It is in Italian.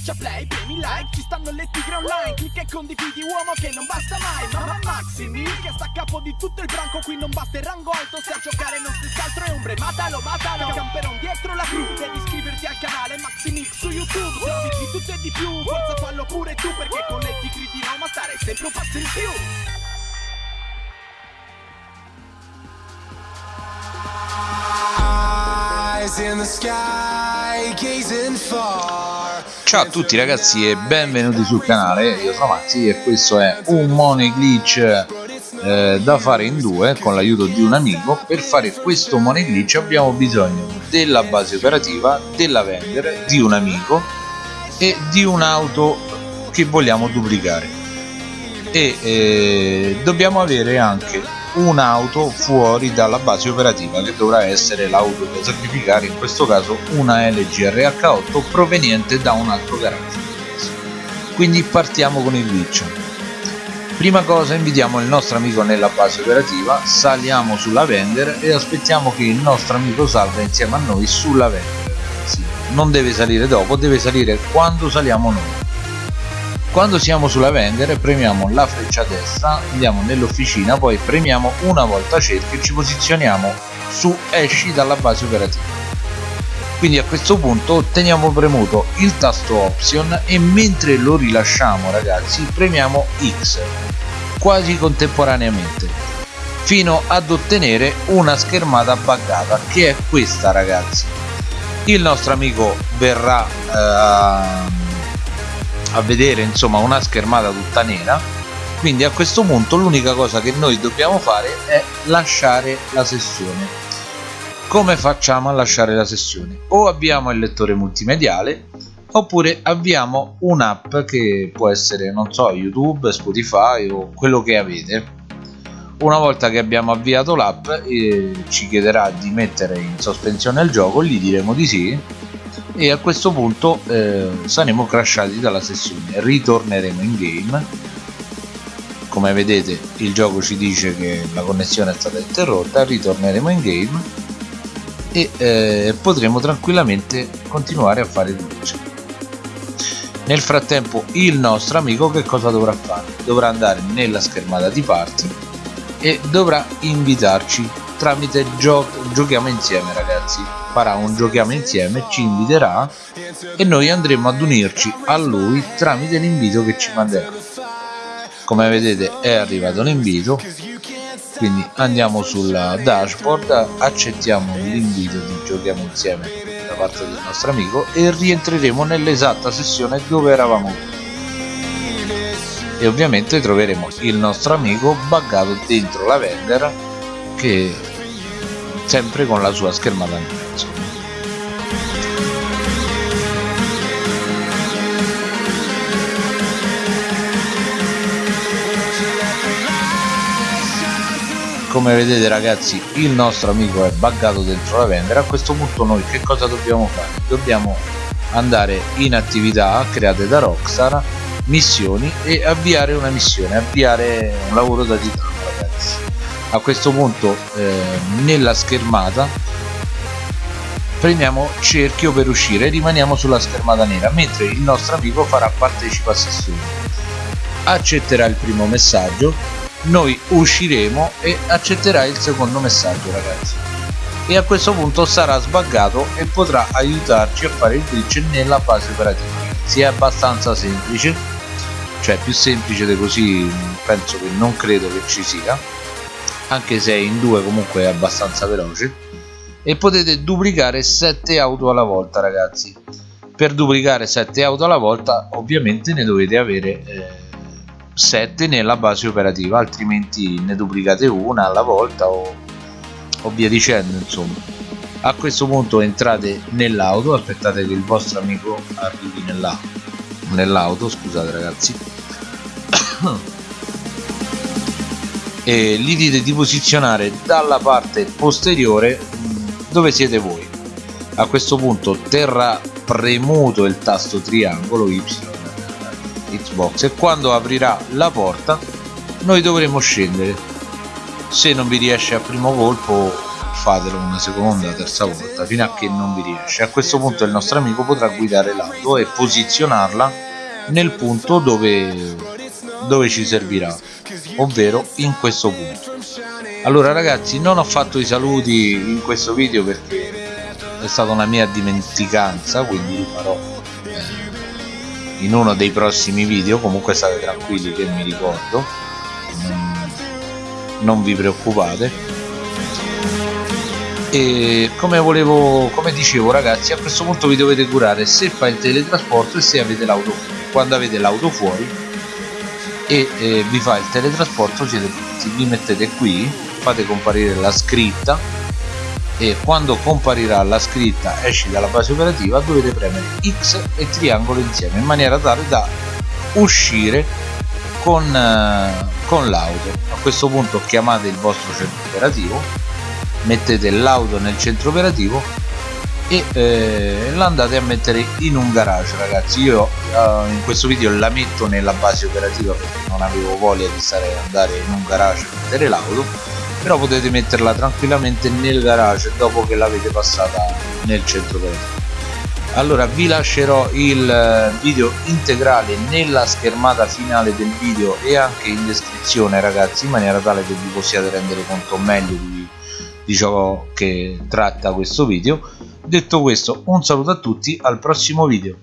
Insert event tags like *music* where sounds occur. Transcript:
Schiaccia play, premi like, ci stanno le tigre online Clicca e condividi uomo che non basta mai Mamma Maximi che sta a capo di tutto il branco Qui non basta il rango alto, se a giocare non stessi altro è ombre Matalo, matalo, camperon dietro la crew Devi iscriverti al canale Maximix su YouTube Se di tutto e di più, forza fallo pure tu Perché con le tigre di Roma stare sempre un passo in più Ciao a tutti ragazzi e benvenuti sul canale, io sono Maxi e questo è un money glitch eh, da fare in due con l'aiuto di un amico. Per fare questo money glitch abbiamo bisogno della base operativa, della vendere, di un amico e di un'auto che vogliamo duplicare. E eh, dobbiamo avere anche un'auto fuori dalla base operativa che dovrà essere l'auto da sacrificare in questo caso una LG RH8 proveniente da un altro garage. Quindi partiamo con il glitch prima cosa invitiamo il nostro amico nella base operativa saliamo sulla vendor e aspettiamo che il nostro amico salga insieme a noi sulla vendor non deve salire dopo deve salire quando saliamo noi quando siamo sulla vendere premiamo la freccia destra andiamo nell'officina poi premiamo una volta cerchio e ci posizioniamo su esci dalla base operativa. Quindi a questo punto teniamo premuto il tasto option e mentre lo rilasciamo ragazzi premiamo X quasi contemporaneamente fino ad ottenere una schermata buggata che è questa ragazzi. Il nostro amico verrà eh, a vedere insomma una schermata tutta nera. Quindi a questo punto l'unica cosa che noi dobbiamo fare è lasciare la sessione. Come facciamo a lasciare la sessione? O abbiamo il lettore multimediale oppure avviamo un'app che può essere non so youtube spotify o quello che avete. Una volta che abbiamo avviato l'app eh, ci chiederà di mettere in sospensione il gioco gli diremo di sì e a questo punto eh, saremo crashati dalla sessione. Ritorneremo in game. Come vedete il gioco ci dice che la connessione è stata interrotta. Ritorneremo in game. E eh, potremo tranquillamente continuare a fare glitch nel frattempo il nostro amico che cosa dovrà fare? dovrà andare nella schermata di party e dovrà invitarci tramite gio giochiamo insieme ragazzi. Farà un giochiamo insieme ci inviterà e noi andremo ad unirci a lui tramite l'invito che ci manderà. Come vedete è arrivato l'invito quindi andiamo sulla dashboard accettiamo l'invito di giochiamo insieme da parte del nostro amico e rientreremo nell'esatta sessione dove eravamo. E ovviamente troveremo il nostro amico buggato dentro la vendor che sempre con la sua schermata nera come vedete ragazzi il nostro amico è buggato dentro la vendita a questo punto noi che cosa dobbiamo fare? Dobbiamo andare in attività create da Rockstar missioni e avviare una missione avviare un lavoro da titano a questo punto eh, nella schermata premiamo cerchio per uscire e rimaniamo sulla schermata nera mentre il nostro amico farà partecipa a sessione accetterà il primo messaggio noi usciremo e accetterà il secondo messaggio ragazzi. E a questo punto sarà sbaggato e potrà aiutarci a fare il glitch nella base operativa. Si è abbastanza semplice cioè più semplice di così penso che non credo che ci sia anche se in due comunque è abbastanza veloce. E potete duplicare 7 auto alla volta ragazzi. Per duplicare 7 auto alla volta ovviamente ne dovete avere eh, 7 nella base operativa altrimenti ne duplicate una alla volta o, o via dicendo insomma. A questo punto entrate nell'auto aspettate che il vostro amico arrivi nell'auto nell'auto scusate ragazzi *coughs* e gli dite di posizionare dalla parte posteriore mm, dove siete voi. A questo punto terrà premuto il tasto triangolo Y Xbox e quando aprirà la porta noi dovremo scendere. Se non vi riesce a primo colpo fatelo una seconda terza volta fino a che non vi riesce. A questo punto il nostro amico potrà guidare l'auto e posizionarla nel punto dove, dove ci servirà ovvero in questo punto. Allora ragazzi non ho fatto i saluti in questo video perché è stata una mia dimenticanza quindi li farò in uno dei prossimi video. Comunque state tranquilli che mi ricordo. Non, non vi preoccupate. E come volevo come dicevo ragazzi a questo punto vi dovete curare se fa il teletrasporto e se avete l'auto quando avete l'auto fuori e eh, vi fa il teletrasporto siete pronti vi mettete qui fate comparire la scritta e quando comparirà la scritta esci dalla base operativa dovete premere X e triangolo insieme in maniera tale da uscire con, eh, con l'auto. A questo punto chiamate il vostro centro operativo mettete l'auto nel centro operativo e eh, l'andate a mettere in un garage ragazzi. Io eh, in questo video la metto nella base operativa perché non avevo voglia di stare andare in un garage a mettere l'auto però potete metterla tranquillamente nel garage dopo che l'avete passata nel centro operativo allora vi lascerò il eh, video integrale nella schermata finale del video e anche in descrizione ragazzi in maniera tale che vi possiate rendere conto meglio di, di ciò che tratta questo video detto questo un saluto a tutti al prossimo video